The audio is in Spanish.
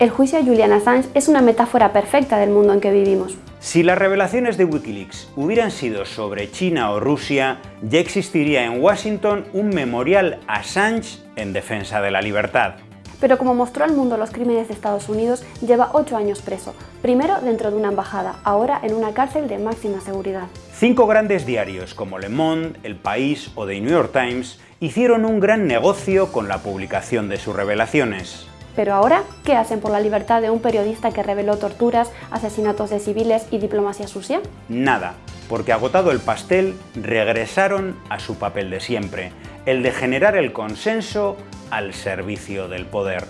El juicio a Julian Assange es una metáfora perfecta del mundo en que vivimos. Si las revelaciones de Wikileaks hubieran sido sobre China o Rusia, ya existiría en Washington un memorial Assange en defensa de la libertad. Pero como mostró al mundo los crímenes de Estados Unidos, lleva ocho años preso, primero dentro de una embajada, ahora en una cárcel de máxima seguridad. Cinco grandes diarios como Le Monde, El País o The New York Times hicieron un gran negocio con la publicación de sus revelaciones. Pero ahora, ¿qué hacen por la libertad de un periodista que reveló torturas, asesinatos de civiles y diplomacia sucia? Nada, porque agotado el pastel, regresaron a su papel de siempre, el de generar el consenso al servicio del poder.